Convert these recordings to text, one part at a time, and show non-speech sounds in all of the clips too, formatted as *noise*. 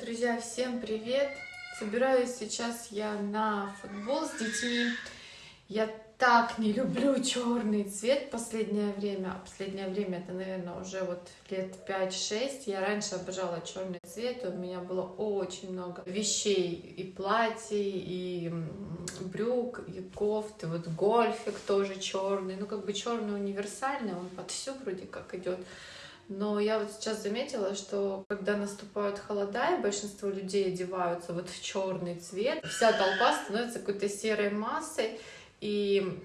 Друзья, всем привет! Собираюсь сейчас я на футбол с детьми. Я так не люблю черный цвет последнее время. Последнее время это, наверное, уже вот лет 5-6. Я раньше обожала черный цвет. У меня было очень много вещей. И платьей, и брюк, и кофты. Вот гольфик тоже черный. Ну, как бы черный универсальный, он под все вроде как идет. Но я вот сейчас заметила, что когда наступают холода, и большинство людей одеваются вот в черный цвет, вся толпа становится какой-то серой массой, и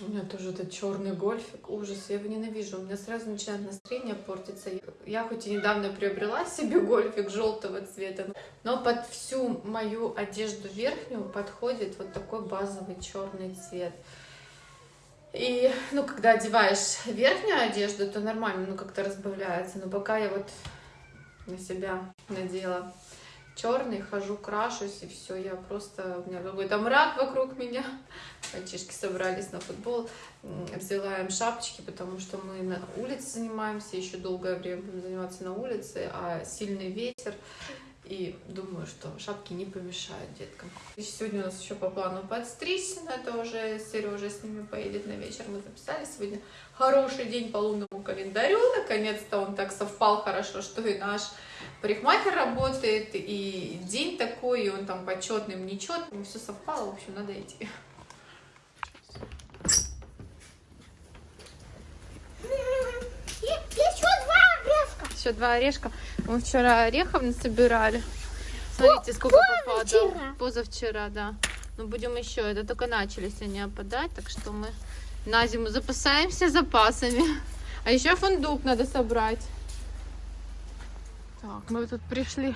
у меня тоже этот черный гольфик, ужас, я его ненавижу. У меня сразу начинает настроение портиться. Я хоть и недавно приобрела себе гольфик желтого цвета, но под всю мою одежду верхнюю подходит вот такой базовый черный цвет. И, ну, когда одеваешь верхнюю одежду, то нормально, ну, как-то разбавляется. Но пока я вот на себя надела черный, хожу, крашусь, и все, я просто, у меня какой-то мрак вокруг меня. Мальчишки собрались на футбол, взяла им шапочки, потому что мы на улице занимаемся, еще долгое время будем заниматься на улице, а сильный ветер, и думаю, что шапки не помешают деткам. И сегодня у нас еще по плану подстричься, но это уже Сережа с ними поедет на вечер. Мы записали сегодня хороший день по лунному календарю. Наконец-то он так совпал хорошо, что и наш парикмахер работает, и день такой, и он там почетным, нечетным. Все совпало, в общем, надо идти. Еще два орешка. Мы вчера орехов насобирали. Смотрите, сколько попадало. Позавчера, да. Но ну, будем еще. Это только начались они опадать, так что мы на зиму запасаемся запасами. А еще фундук надо собрать. Так, мы тут пришли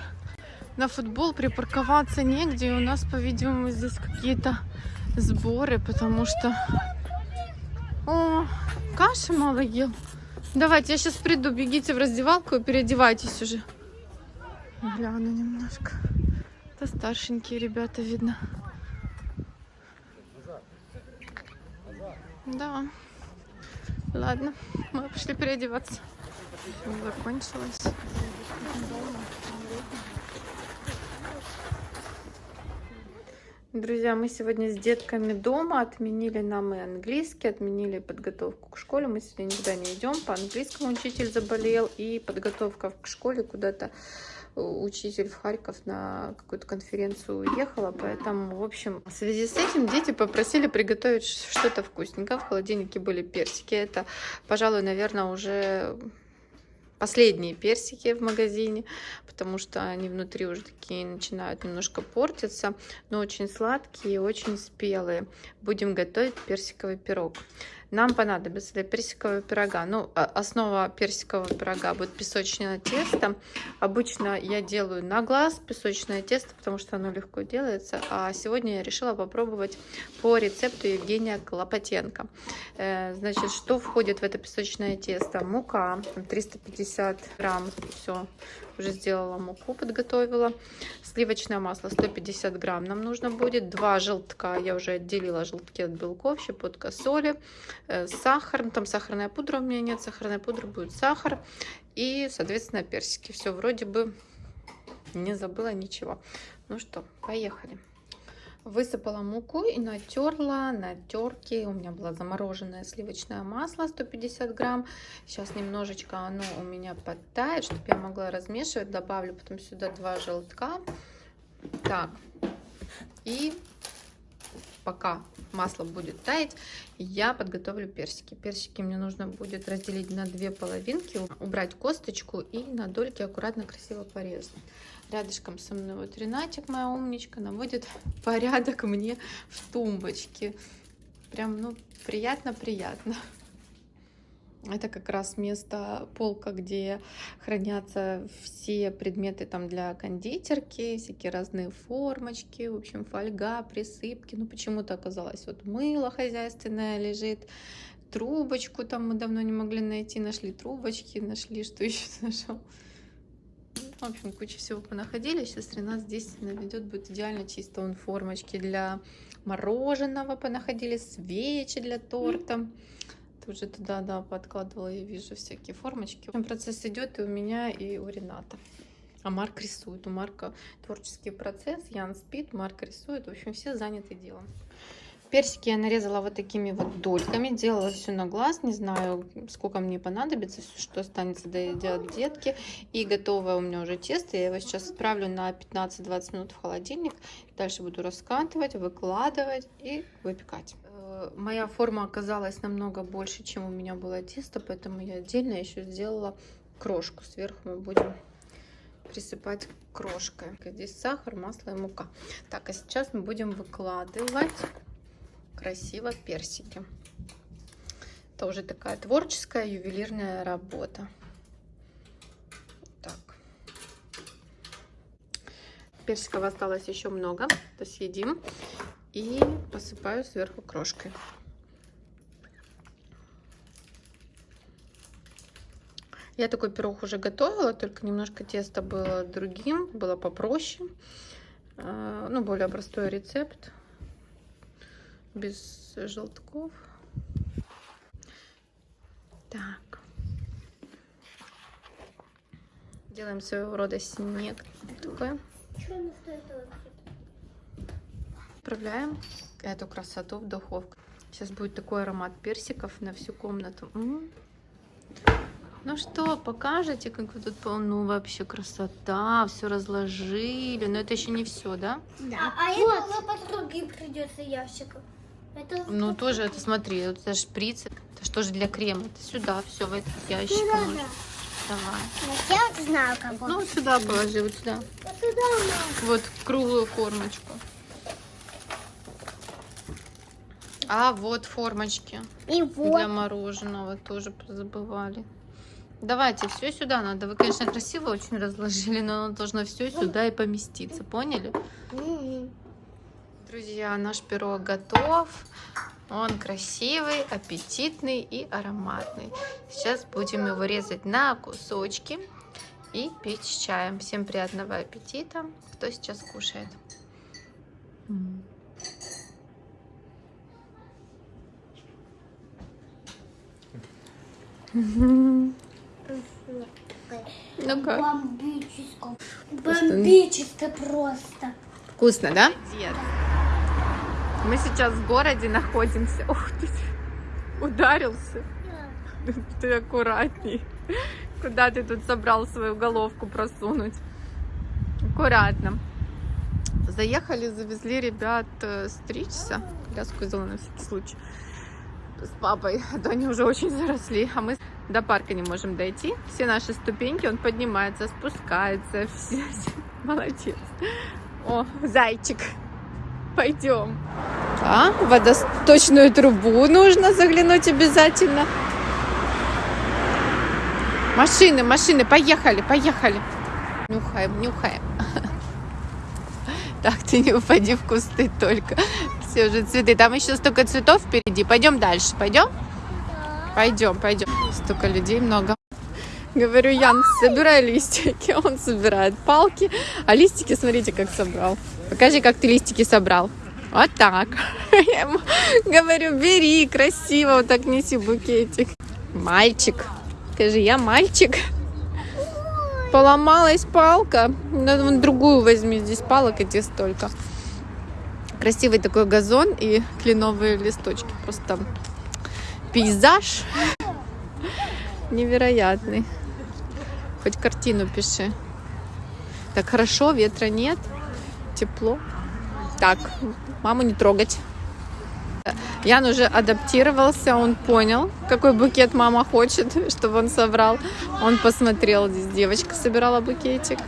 на футбол, припарковаться негде. И у нас, по-видимому, здесь какие-то сборы, потому что... О, каши мало ел. Давайте, я сейчас приду, бегите в раздевалку и переодевайтесь уже. Гляну немножко. Это старшенькие ребята, видно. Да. Ладно, мы пошли переодеваться. Закончилось. Друзья, мы сегодня с детками дома отменили нам и английский, отменили подготовку к школе. Мы сегодня никуда не идем. По английскому учитель заболел, и подготовка к школе куда-то э, учитель в Харьков на какую-то конференцию уехала, поэтому, в общем, в связи с этим дети попросили приготовить что-то вкусненькое. В холодильнике были персики. Это, пожалуй, наверное, уже последние персики в магазине, потому что они внутри уже такие начинают немножко портиться, но очень сладкие и очень спелые. Будем готовить персиковый пирог. Нам понадобится для персикового пирога, ну, а, основа персикового пирога будет песочное тесто. Обычно я делаю на глаз песочное тесто, потому что оно легко делается. А сегодня я решила попробовать по рецепту Евгения Клопотенко. Э, значит, что входит в это песочное тесто? Мука 350 грамм, все уже сделала муку, подготовила. Сливочное масло 150 грамм нам нужно будет. Два желтка, я уже отделила желтки от белков, щепотка соли, э, сахар. Ну, там сахарная пудра у меня нет, сахарная пудра будет сахар. И, соответственно, персики. Все вроде бы не забыла ничего. Ну что, поехали. Высыпала муку и натерла на терке. У меня было замороженное сливочное масло 150 грамм. Сейчас немножечко оно у меня подтает, чтобы я могла размешивать. Добавлю потом сюда два желтка. Так, и пока масло будет таять, я подготовлю персики. Персики мне нужно будет разделить на две половинки, убрать косточку и на дольки аккуратно, красиво порезать. Рядышком со мной вот Ренатик, моя умничка, наводит *laughs* порядок мне в тумбочке. Прям, ну, приятно-приятно. Это как раз место, полка, где хранятся все предметы там для кондитерки, всякие разные формочки, в общем, фольга, присыпки. Ну, почему-то оказалось, вот мыло хозяйственное лежит, трубочку там мы давно не могли найти, нашли трубочки, нашли, что *laughs* еще нашел. В общем, куча всего понаходили. Сейчас Ренат здесь наведет, будет идеально чисто. Он формочки для мороженого понаходили, свечи для торта. Тоже туда, да, подкладывала, я вижу всякие формочки. Процесс идет и у меня, и у Рената. А Марк рисует. У Марка творческий процесс. Ян спит, Марк рисует. В общем, все заняты делом. Персики я нарезала вот такими вот дольками. Делала все на глаз. Не знаю, сколько мне понадобится, что останется доедят детки. И готовое у меня уже тесто. Я его сейчас отправлю на 15-20 минут в холодильник. Дальше буду раскатывать, выкладывать и выпекать. Моя форма оказалась намного больше, чем у меня было тесто, поэтому я отдельно еще сделала крошку. Сверху мы будем присыпать крошкой. Здесь сахар, масло и мука. Так, а сейчас мы будем выкладывать красиво персики. Это уже такая творческая ювелирная работа. Так. Персиков осталось еще много. Это съедим. И посыпаю сверху крошкой. Я такой пирог уже готовила, только немножко тесто было другим, было попроще. А, ну, более простой рецепт без желтков. Так. Делаем своего рода снег такой. Отправляем эту красоту в духовку. Сейчас будет такой аромат персиков на всю комнату. М -м. Ну что, покажете, как вы тут, ну вообще красота, все разложили. Но это еще не все, да? Да. А, а вот. это по другим придется ящикам. Это ну тоже это смотри, это шприц, это что же для крема? Это сюда все в этот ящик. Сюда, можешь. да. Давай. Я вот знаю, как. Ну сюда положи, вот сюда. Вот сюда. Вот круглую формочку. А вот формочки И вот. для мороженого тоже забывали. Давайте все сюда надо. Вы, конечно, красиво очень разложили, но оно должно все сюда и поместиться. Поняли? Друзья, наш пирог готов. Он красивый, аппетитный и ароматный. Сейчас будем его резать на кусочки и с чаем. Всем приятного аппетита, кто сейчас кушает. М. Ну как? Бомбическое. Бомбическое просто. Вкусно, да? Дед. Мы сейчас в городе находимся. Ух ты, ударился. Ты аккуратней. Куда ты тут собрал свою головку просунуть? Аккуратно. Заехали, завезли ребят э, стричься. Коляску взяла на всякий случай. С папой. А то они уже очень заросли. А мы до парка не можем дойти. Все наши ступеньки, он поднимается, спускается. Все, *laughs* молодец. О, зайчик. Пойдем. А, водосточную трубу нужно заглянуть обязательно. Машины, машины, поехали, поехали. Нюхаем, нюхаем. *laughs* Так, ты не упади в кусты только. Все уже цветы. Там еще столько цветов впереди. Пойдем дальше, пойдем? Пойдем, пойдем. Столько людей много. Говорю, Ян, собирай листики. *laughs* Он собирает палки. А листики, смотрите, как собрал. Покажи, как ты листики собрал. Вот так. *laughs* Я ему говорю, бери, красиво, вот так неси букетик. Мальчик. Скажи, я мальчик. Поломалась палка. Надо вон другую возьми, здесь палок эти столько. Красивый такой газон и кленовые листочки. Просто пейзаж невероятный. Хоть картину пиши. Так хорошо, ветра нет, тепло. Так, маму не трогать. Ян уже адаптировался, он понял, какой букет мама хочет, *laughs* чтобы он собрал. Он посмотрел, здесь девочка собирала букетик.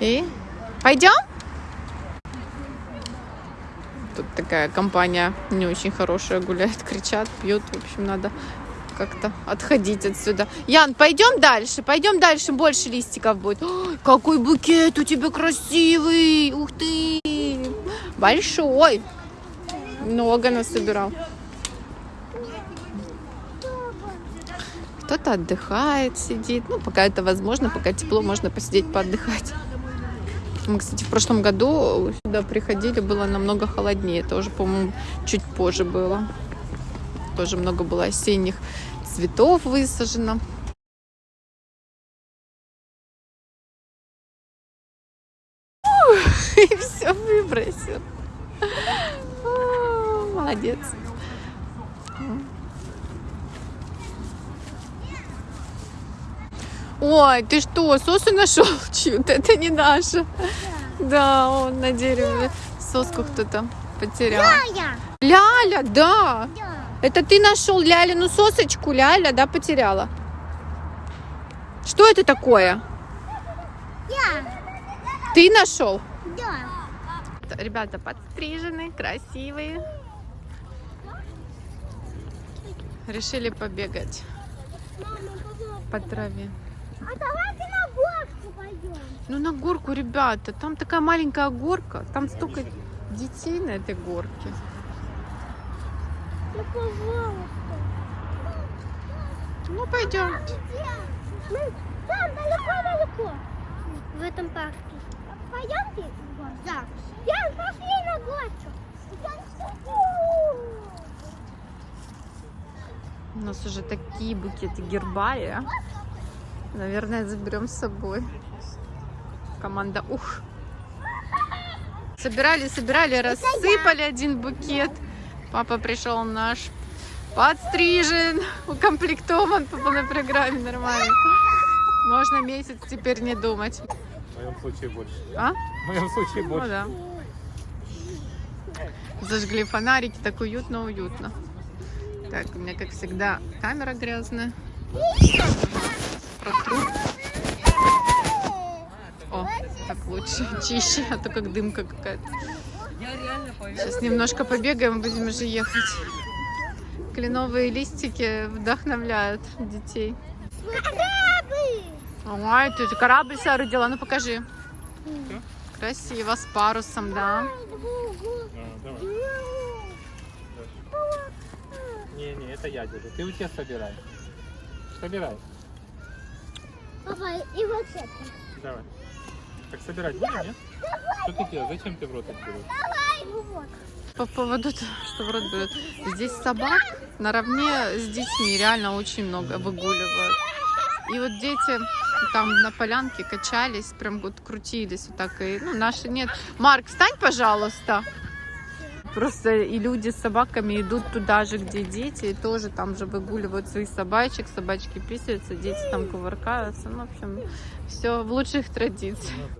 И пойдем? Тут такая компания не очень хорошая гуляет, кричат, пьют. В общем, надо как-то отходить отсюда. Ян, пойдем дальше, пойдем дальше, больше листиков будет. Ой, какой букет у тебя красивый, ух ты, большой. Много насобирал. Кто-то отдыхает, сидит. Ну, пока это возможно, пока тепло, можно посидеть, поотдыхать. Мы, кстати, в прошлом году сюда приходили, было намного холоднее. Это уже, по-моему, чуть позже было. Тоже много было осенних цветов высажено. *laughs* И все выбросил. Молодец. Ой, ты что, сосу нашел *laughs* чью-то? Это не наша. Да, он на дереве соску кто-то потерял. Ляля, да. Я. Это ты нашел Лялину сосочку, Ляля, да, потеряла? Что это такое? Я. Ты нашел? Да. Ребята подстрижены, красивые. Решили побегать по траве. А давайте на горку пойдем. Ну на горку, ребята, там такая маленькая горка, там столько детей на этой горке. Ну, пожалуйста. Ну пойдем. Мы там далеко-далеко. В этом парке. Пойдемте? Да. Я пошли на горку. У нас уже такие букеты гербария. Наверное, заберем с собой. Команда ух. Собирали, собирали, рассыпали один букет. Папа пришел наш подстрижен, укомплектован по полной программе нормально. Можно месяц теперь не думать. В моем случае больше. А? В моем случае Ну больше. да. Зажгли фонарики, так уютно-уютно. Так, у меня, как всегда, камера грязная. Протру. О, так лучше, *laughs* чище, а то как дымка какая-то. Сейчас немножко побегаем, будем уже ехать. Кленовые листики вдохновляют детей. Корабль! Ой, ты корабль соорудила, ну покажи. Красиво, с парусом, да. А, давай. Не, не, это я держу. Ты у тебя собирай. Собирай. Папа, и вот это. Давай. Так собирать будем, нет? Что ты делаешь? Зачем ты в рот это берешь? Давай! Вот. По поводу, того, что в рот берет. Здесь собак наравне с детьми реально очень много выгуливают. И вот дети там на полянке качались, прям вот крутились вот так. И, ну, наши нет. Марк, встань, пожалуйста. Просто и люди с собаками идут туда же, где дети, и тоже там же выгуливают своих собачек, собачки писаются, дети там кувыркаются. Ну, в общем, все в лучших традициях.